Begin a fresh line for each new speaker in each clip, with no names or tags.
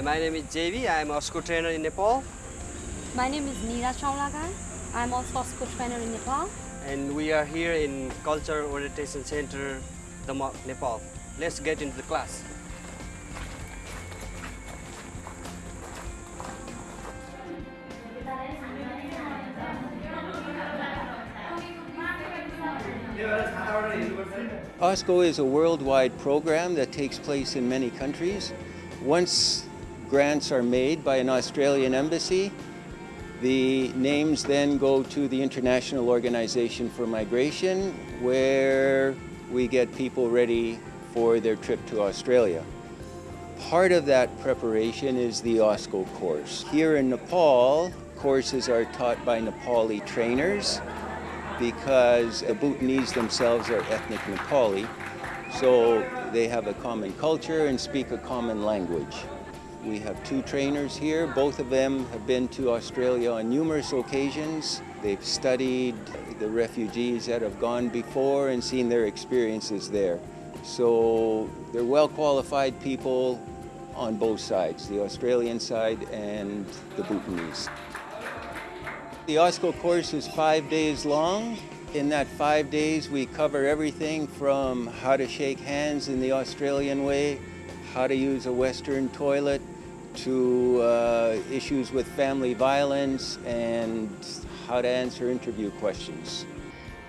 Hi, my name is JV. I am a AUSCO trainer in Nepal
My name is Neera Chaulagain. I'm also a school trainer in Nepal.
and we are here in Culture Orientation Center, Damak, Nepal. Let's get into the class.
AUSCO is a worldwide program that takes place in many countries. Once grants are made by an Australian embassy, the names then go to the International Organization for Migration, where we get people ready for their trip to Australia. Part of that preparation is the AUSCO course. Here in Nepal, courses are taught by Nepali trainers because the Bhutanese themselves are ethnic Nepali, so they have a common culture and speak a common language. We have two trainers here. Both of them have been to Australia on numerous occasions. They've studied the refugees that have gone before and seen their experiences there. So they're well qualified people on both sides, the Australian side and the Bhutanese. The AUSCO course is five days long. In that five days, we cover everything from how to shake hands in the Australian way, how to use a Western toilet, to uh, issues with family violence and how to answer interview questions.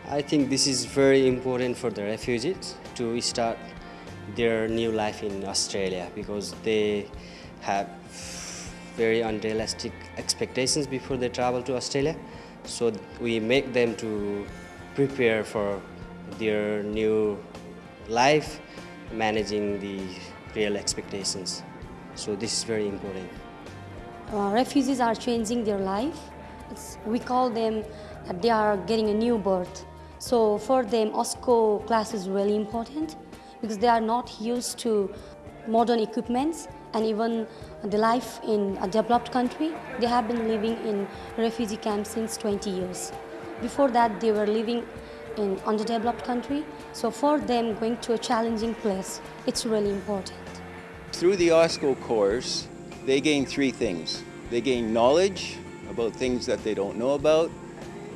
I think this is very important for the refugees to start their new life in Australia because they have very unrealistic expectations before they travel to Australia. So we make them to prepare for their new life, managing the real expectations. So this is very important.
Uh, refugees are changing their life. It's, we call them that they are getting a new birth. So for them, AUSCO class is really important because they are not used to modern equipments and even the life in a developed country. They have been living in refugee camps since 20 years. Before that, they were living in underdeveloped country. So for them, going to a challenging place, it's really important.
Through the AUSCO course, they gain three things. They gain knowledge about things that they don't know about,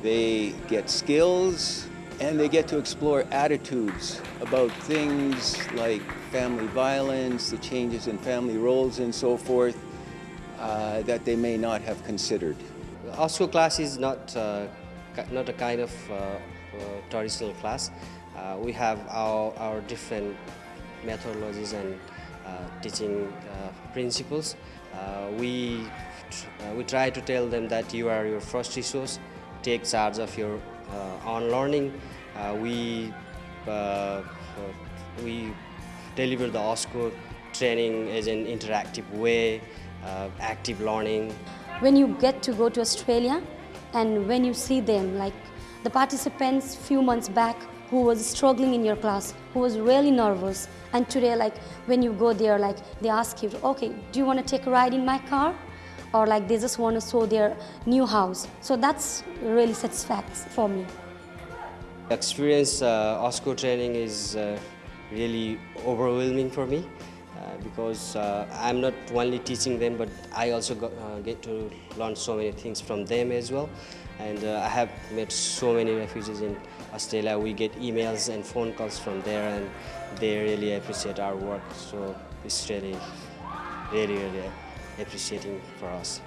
they get skills, and they get to explore attitudes about things like family violence, the changes in family roles, and so forth uh, that they may not have considered.
AUSCO class is not, uh, not a kind of uh, uh, traditional class. Uh, we have our, our different methodologies and teaching uh, principles. Uh, we, uh, we try to tell them that you are your first resource, take charge of your uh, own learning. Uh, we, uh, uh, we deliver the AUSCO training as an interactive way, uh, active learning,
when you get to go to Australia and when you see them, like the participants few months back who was struggling in your class, who was really nervous, and today, like when you go there, like they ask you, okay, do you want to take a ride in my car? Or like they just want to show their new house. So that's really satisfactory for me.
Experience uh, AUSCO training is uh, really overwhelming for me because uh, I'm not only teaching them, but I also got, uh, get to learn so many things from them as well. And uh, I have met so many refugees in Australia. We get emails and phone calls from there, and they really appreciate our work. So it's really, really, really appreciating for us.